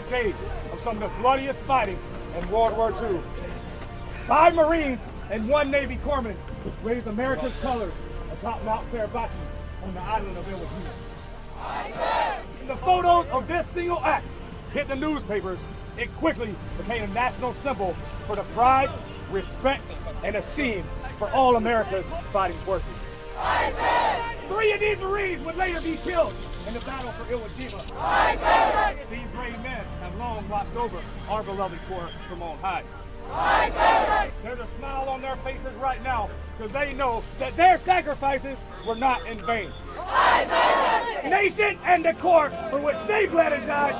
five days of some of the bloodiest fighting in World War II. Five Marines and one Navy corpsman raised America's colors atop Mount Suribachi on the island of Iwo Jima. The photos of this single act hit the newspapers, it quickly became a national symbol for the pride, respect, and esteem for all America's fighting forces. Three of these Marines would later be killed in the battle for Iwo Jima. Long watched over our beloved Corps from on high. There's a smile on their faces right now because they know that their sacrifices were not in vain. Nation and the Corps for which they bled and died